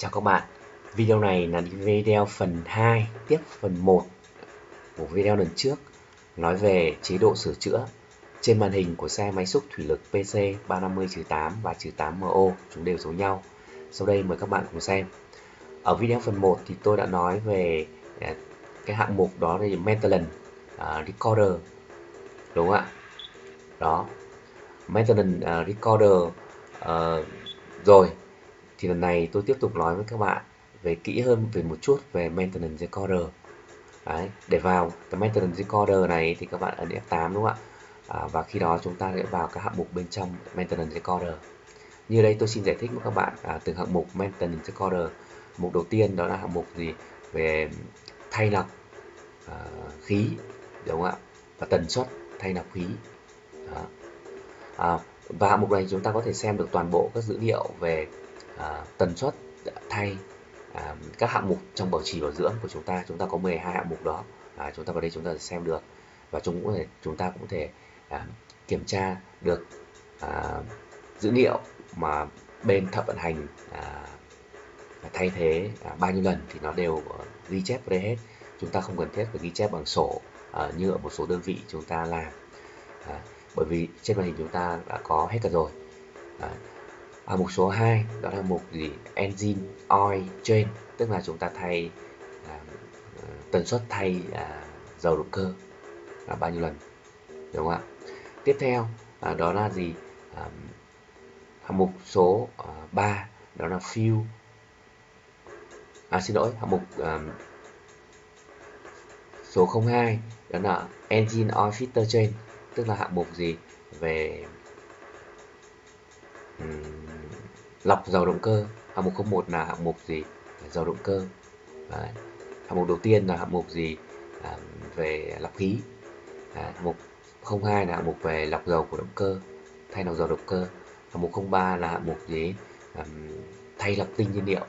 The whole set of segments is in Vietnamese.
Chào các bạn, video này là video phần 2 tiếp phần 1 của video lần trước nói về chế độ sửa chữa trên màn hình của xe máy xúc thủy lực PC 350-8 và 8MO chúng đều giống nhau. Sau đây mời các bạn cùng xem. Ở video phần 1 thì tôi đã nói về à, cái hạng mục đó là maintenance uh, recorder đúng không ạ? Đó. Maintenance uh, recorder uh, rồi thì lần này tôi tiếp tục nói với các bạn về kỹ hơn về một chút về maintenance recorder. Đấy, để vào cái maintenance recorder này thì các bạn ấn F8 đúng không ạ? À, và khi đó chúng ta sẽ vào các hạng mục bên trong maintenance recorder. Như đây tôi xin giải thích với các bạn à, từng hạng mục maintenance recorder. Mục đầu tiên đó là hạng mục gì? Về thay lọc à, khí đúng không ạ? Và tần suất thay lọc khí. Đó. À, và hạng mục này chúng ta có thể xem được toàn bộ các dữ liệu về à, tần suất thay à, các hạng mục trong bảo trì bảo dưỡng của chúng ta. Chúng ta có 12 hạng mục đó. À, chúng ta vào đây chúng ta xem được. Và chúng cũng thể chúng ta cũng thể à, kiểm tra được à, dữ liệu mà bên thợ vận hành à, thay thế à, bao nhiêu lần thì nó đều à, ghi chép vào đây hết. Chúng ta không cần thiết phải ghi chép bằng sổ à, như ở một số đơn vị chúng ta làm. À, bởi vì trên màn hình chúng ta đã có hết cả rồi. À, à, mục số 2 đó là mục gì? Engine oil change tức là chúng ta thay à, à tần suất thay à, dầu động cơ là bao nhiêu lần đúng không ạ? Tiếp theo à, đó là gì? À, hạng mục số à, 3 đó là fuel. À xin lỗi hạng mục à, số 02 đó là engine oil filter change tức là hạng mục gì? Về um, lọc dầu động cơ. Hạng mục 01 là hạng mục gì? Dầu động cơ. Đấy. hạng mục đầu tiên là hạng mục gì? À, về lọc khí. Đấy. hạng mục 02 là hạng mục về lọc dầu của động cơ thay lọc dầu động cơ. Hạng mục 03 là hạng mục gì? À, thay lọc tinh nhiên liệu.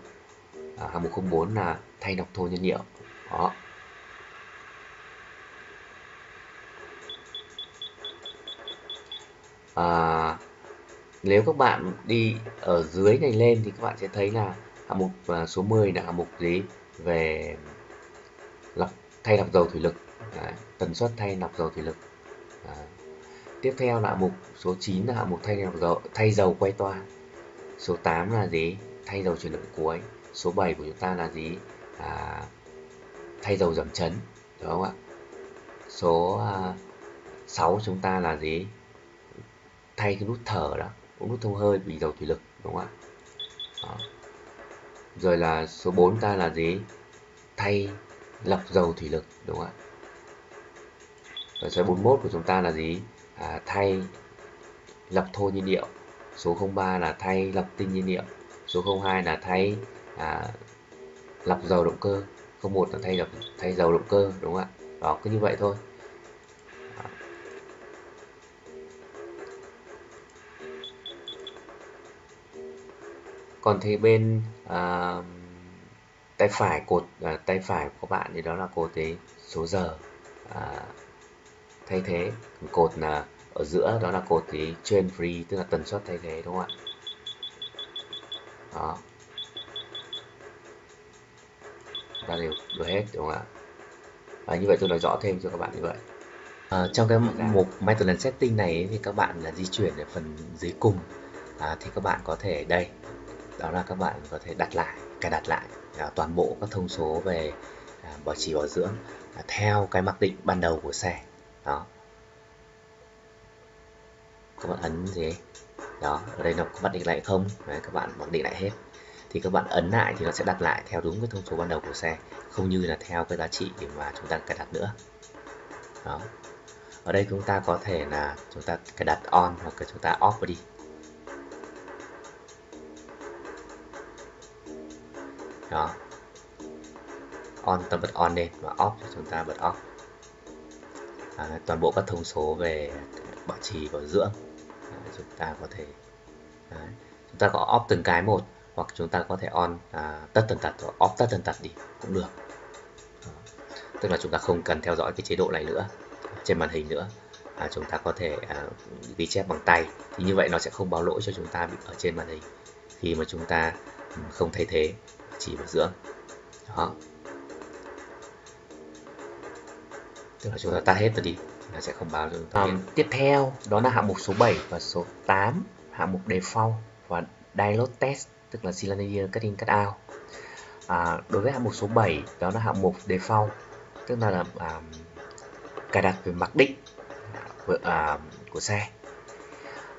À, hạng mục 04 là thay lọc thô nhiên liệu. Đó. À, nếu các bạn đi ở dưới này lên thì các bạn sẽ thấy là hạng mục à, số 10 là hạng mục gì? Về lọc thay lọc dầu thủy lực. Đấy, tần suất thay lọc dầu thủy lực. Đấy. tiếp theo là hạng mục số 9 là hạng mục thay lọc dầu thay dầu quay toa. Số 8 là gì? Thay dầu chuyển động cuối. Số 7 của chúng ta là gì? À, thay dầu giảm chấn đúng không ạ? Số à, 6 chúng ta là gì? Thay cái nút thở đó ống nút thông hơi bị dầu thủy lực đúng không ạ? Đó. rồi là số 4 ta là gì? Thay lọc dầu thủy lực đúng không ạ? Rồi số 41 của chúng ta là gì? À, thay lọc thô nhiên liệu. Số 03 là thay lọc tinh nhiên liệu. Số 02 là thay à, lọc dầu động cơ. 01 là thay lọc thay dầu động cơ đúng không ạ? Đó cứ như vậy thôi. Còn thì bên à, tay phải cột à, tay phải của bạn thì đó là cột cái số giờ à, thay thế. Cột là ở giữa đó là cột cái train free tức là tần suất thay thế đúng không ạ? Đó. Ta đều được hết đúng không ạ? Và như vậy tôi nói rõ thêm cho các bạn như vậy. À, trong cái mục maintenance setting này thì các bạn là di chuyển ở phần dưới cùng. À, thì các bạn có thể đây đó là các bạn có thể đặt lại cài đặt lại à, toàn bộ các thông số về à, bảo trì bảo dưỡng à, theo cái mặc định ban đầu của xe. Đó. Các bạn ấn gì đó ở đây nó có mặc định lại không? Đấy, các bạn mặc định lại hết. Thì các bạn ấn lại thì nó sẽ đặt lại theo đúng cái thông số ban đầu của xe không như là theo cái giá trị mà chúng ta cài đặt nữa. Đó. Ở đây chúng ta có thể là chúng ta cài đặt on hoặc là chúng ta off đi. Đó. On ta bật on lên và off chúng ta bật off. À, toàn bộ các thông số về bảo trì bảo dưỡng à, chúng ta có thể à, chúng ta có off từng cái một hoặc chúng ta có thể on à, tất tần tật hoặc off tất tần tật đi cũng được. À, tức là chúng ta không cần theo dõi cái chế độ này nữa trên màn hình nữa. À, chúng ta có thể à, ghi chép bằng tay thì như vậy nó sẽ không báo lỗi cho chúng ta bị ở trên màn hình. Khi mà chúng ta ừ, không thay thế chỉ bảo dưỡng đó. Tức là chúng ta tắt hết rồi đi nó sẽ không báo cho chúng ta um, tiếp theo đó là hạng mục số 7 và số 8 hạng mục default và dialog test tức là cylinder cutting cut out. À, đối với hạng mục số 7 đó là hạng mục default tức là, là à, cài đặt về mặc định của, à, của xe.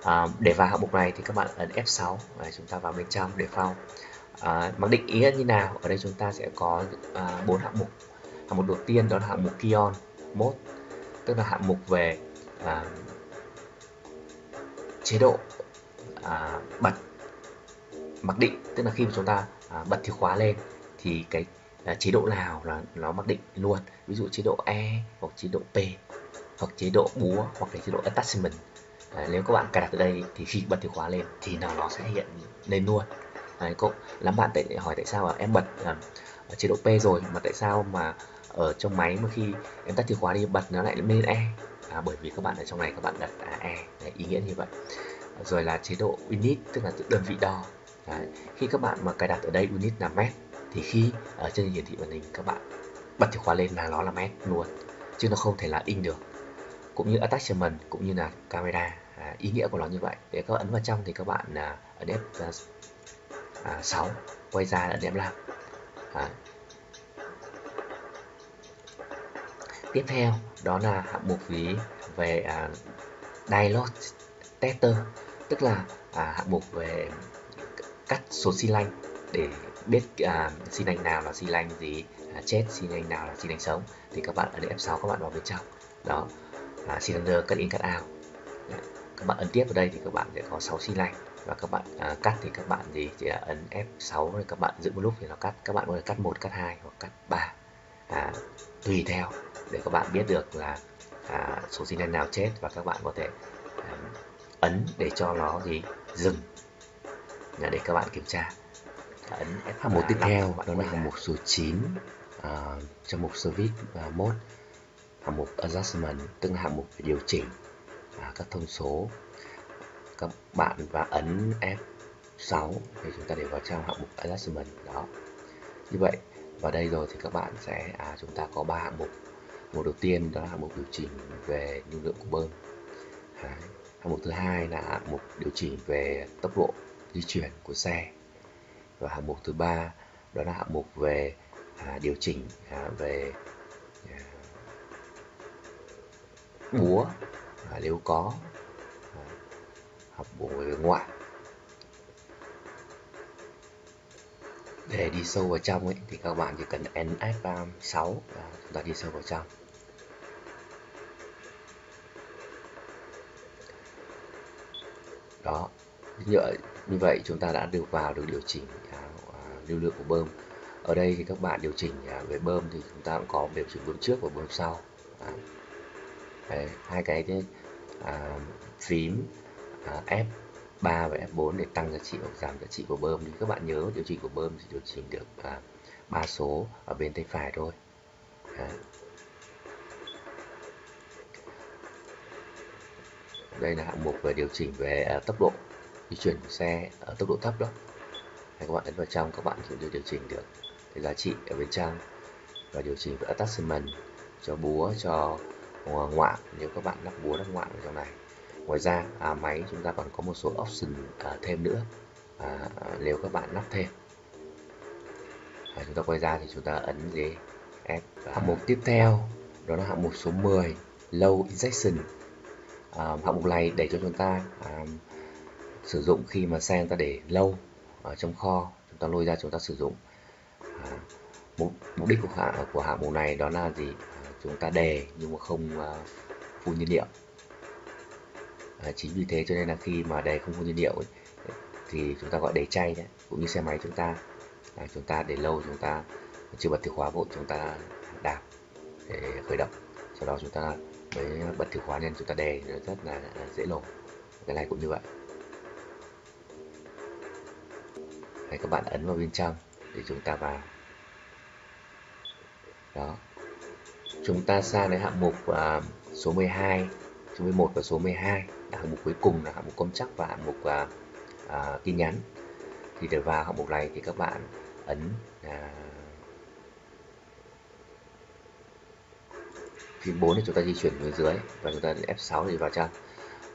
À, để vào hạng mục này thì các bạn ấn F6 và chúng ta vào bên trong default Ờ, à, mặc định ý nghĩa như nào? Ở đây chúng ta sẽ có à, bốn à, hạng mục. Hạng mục đầu tiên đó là hạng mục kion mode tức là hạng mục về à, chế độ à, bật mặc định. Tức là khi mà chúng ta à, bật chìa khóa lên thì cái à, chế độ nào là nó mặc định luôn. Ví dụ chế độ E hoặc chế độ P hoặc chế độ búa hoặc là chế độ attachment. À, nếu các bạn cài đặt ở đây thì khi bật chìa khóa lên thì nào nó sẽ hiện lên luôn. Đấy, có lắm bạn tại hỏi tại sao em bật à, chế độ P rồi mà tại sao mà ở trong máy mà khi em tắt chìa khóa đi bật nó lại lên E? À, bởi vì các bạn ở trong này các bạn đặt à, E Đấy, ý nghĩa như vậy. Rồi là chế độ unit tức là đơn vị đo. Đấy. khi các bạn mà cài đặt ở đây unit là mét thì khi ở trên hiển thị màn hình các bạn bật chìa khóa lên là nó là mét luôn chứ nó không thể là in được. Cũng như attachment cũng như là camera. À, ý nghĩa của nó như vậy. Để các ấn vào trong thì các bạn à, ấn F à, à, 6 quay ra là điểm 5 à. tiếp theo đó là hạng mục phí về à, dialog tester tức là à, hạng mục về cắt số xi lanh để biết à, xi lanh nào là xi lanh gì à, chết xi lanh nào là xi lanh sống. Thì các bạn ấn F6 các bạn vào bên trong. Đó. Là cylinder cut in cut out. Các bạn ấn tiếp vào đây thì các bạn sẽ có 6 xi lanh và các bạn à, cắt thì các bạn gì? Chỉ là ấn F6 rồi các bạn giữ một lúc thì nó cắt. Các bạn có thể cắt một cắt hai hoặc cắt ba. À, tùy theo để các bạn biết được là à, số xi lanh nào chết và các bạn có thể à, ấn để cho nó gì? Dừng. Để các bạn kiểm tra. Ấn F hạng mục tiếp theo đó là hạng mục số 9 uh, trong mục service uh, mode hạng mục adjustment tức là hạng mục điều chỉnh uh, các thông số các bạn và ấn F6 để chúng ta để vào trong hạng mục adjustment đó như vậy vào đây rồi thì các bạn sẽ à, chúng ta có ba hạng mục. Mục đầu tiên đó là hạng mục điều chỉnh về lưu lượng của bơm. Đấy. hạng mục thứ hai là hạng mục điều chỉnh về tốc độ di chuyển của xe. Và hạng mục thứ ba đó là hạng mục về à, điều chỉnh à, về à, búa à, nếu có học búa ngoại. Để đi sâu vào trong ấy thì các bạn chỉ cần NF 6 và chúng ta đi sâu vào trong. Đó như vậy, như vậy chúng ta đã được vào được điều chỉnh à, à, lưu lượng của bơm. Ở đây thì các bạn điều chỉnh à, về bơm thì chúng ta cũng có điều chỉnh bơm trước và bơm sau. Đấy, hai cái, cái à, phím Ờ, F 3 và F4 để tăng giá trị hoặc giảm giá trị của bơm. Thì các bạn nhớ điều chỉnh của bơm thì điều chỉnh được à, ba số ở bên tay phải thôi. Đấy. đây là hạng mục về điều chỉnh về à, tốc độ di chuyển của xe ở tốc độ thấp đó. Hay các bạn ấn vào trong, các bạn cũng điều chỉnh được cái giá trị ở bên trong và điều chỉnh về attachment cho búa, cho à, ngoạn. Nếu các bạn lắp búa, lắp ngoạn ở trong này ngoài ra à, máy chúng ta còn có một số option à, thêm nữa. À, à, nếu các bạn lắp thêm. À, chúng ta quay ra thì chúng ta ấn gì F à, hạng mục tiếp theo. Đó là hạng mục số 10 low injection. À, hạng mục này để cho chúng ta à, sử dụng khi mà xe chúng ta để lâu ở trong kho chúng ta lôi ra chúng ta sử dụng. À, mục, mục đích của hạng của hạng mục này đó là gì? À, chúng ta đề nhưng mà không à, phun nhiên liệu à, chính vì thế cho nên là khi mà đề không có nhiên liệu ấy, thì chúng ta gọi đề chay đấy cũng như xe máy chúng ta. À, chúng ta để lâu chúng ta chưa bật chìa khóa vội chúng ta đạp để khởi động. Sau đó chúng ta mới bật chìa khóa nên chúng ta đề rất là dễ nổ. Cái này cũng như vậy. Đấy, các bạn ấn vào bên trong để chúng ta vào. Đó. Chúng ta sang đến hạng mục uh, số 12 số 11 và số 12 là hạng mục cuối cùng là hạng mục công chắc và hạng mục uh, uh, tin nhắn. Thì để vào hạng mục này thì các bạn ấn à, phím 4 thì chúng ta di chuyển về dưới và chúng ta F6 thì vào trong.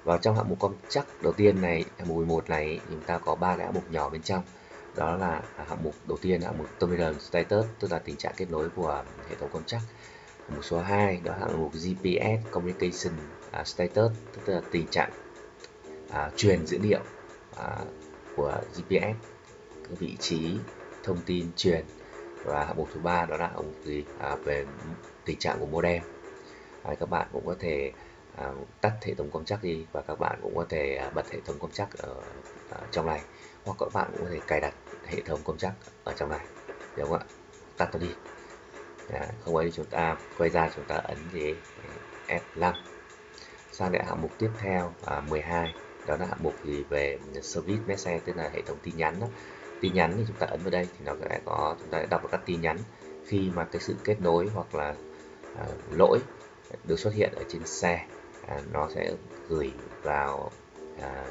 Vào trong hạng mục công chắc đầu tiên này hạng mục 11 này chúng ta có ba cái hạng mục nhỏ bên trong. Đó là hạng mục đầu tiên hạng mục terminal status tức là tình trạng kết nối của hệ thống công chắc mục số 2 đó là hạng mục GPS communication à, status tức là tình trạng à, truyền dữ liệu à, của GPS cái vị trí thông tin truyền. Và hạng mục thứ ba đó là hạng mục gì? À, về tình trạng của modem. À, các bạn cũng có thể à, tắt hệ thống công chắc đi và các bạn cũng có thể à, bật hệ thống công chắc ở, ở trong này. Hoặc các bạn cũng có thể cài đặt hệ thống công chắc ở trong này. Được không ạ? Tắt nó đi à, không ấy chúng ta quay ra chúng ta ấn gì à, F5 sang đến hạng mục tiếp theo à, 12 đó là hạng mục gì về service message tức là hệ thống tin nhắn đó. tin nhắn thì chúng ta ấn vào đây thì nó sẽ có chúng ta sẽ đọc được các tin nhắn khi mà cái sự kết nối hoặc là à, lỗi được xuất hiện ở trên xe à, nó sẽ gửi vào à,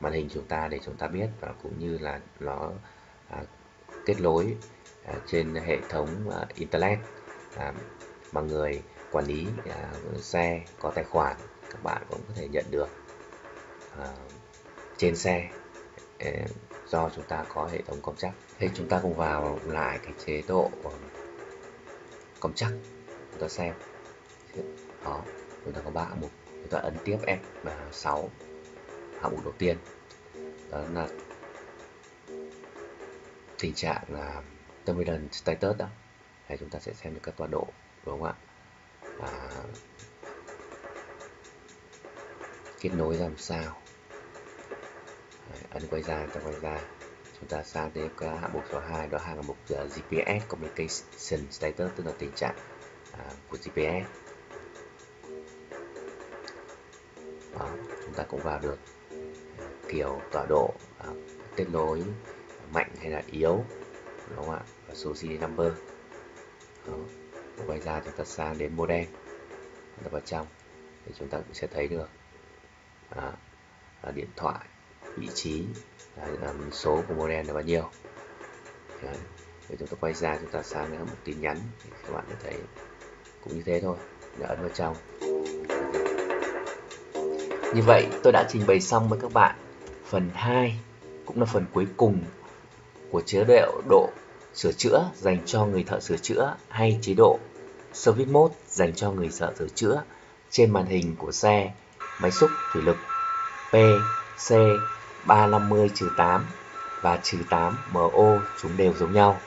màn hình chúng ta để chúng ta biết và cũng như là nó à, kết nối trên hệ thống à, internet à, mà người quản lý à, xe có tài khoản các bạn cũng có thể nhận được à, trên xe. Do chúng ta có hệ thống công chắc. Thì chúng ta cùng vào lại cái chế độ ờ, công chắc. Chúng ta xem. Đó chúng ta có ba hạng mục. Chúng ta ấn tiếp F6 hạng mục đầu tiên. Đó là tình trạng là terminal status đó thì chúng ta sẽ xem được các tọa độ đúng không ạ? À, kết nối làm sao? Đấy, ấn quay ra ta quay ra. Chúng ta sang đến cái hạng mục số 2 đó hạng mục à, uh, GPS communication status tức là tình trạng uh, của GPS đó, chúng ta cũng vào được kiểu tọa độ uh, kết nối mạnh hay là yếu đúng không ạ? Và số serial number. Đó. quay ra chúng ta sang đến modem chúng ta vào trong. Thì chúng ta cũng sẽ thấy được. À, là điện thoại vị trí à, số của modem là bao nhiêu. Đấy. Để chúng ta quay ra chúng ta sang đến một tin nhắn thì các bạn có thấy cũng như thế thôi. Đã ấn vào trong. Như vậy tôi đã trình bày xong với các bạn phần 2 cũng là phần cuối cùng của chế độ độ sửa chữa dành cho người thợ sửa chữa hay chế độ Service Mode dành cho người thợ sửa chữa trên màn hình của xe, máy xúc thủy lực PC 350-8 và 8 MO chúng đều giống nhau.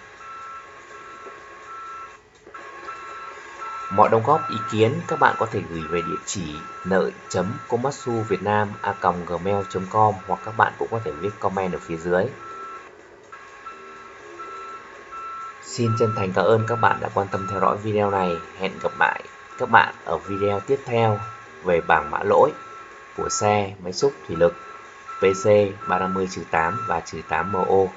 Mọi đóng góp ý kiến các bạn có thể gửi về địa chỉ nợ.komatsu.vietnam.gmail.com hoặc các bạn cũng có thể viết comment ở phía dưới. Xin chân thành cảm ơn các bạn đã quan tâm theo dõi video này. Hẹn gặp lại các bạn ở video tiếp theo về bảng mã lỗi của xe, máy xúc, thủy lực PC 350-8 và 8MO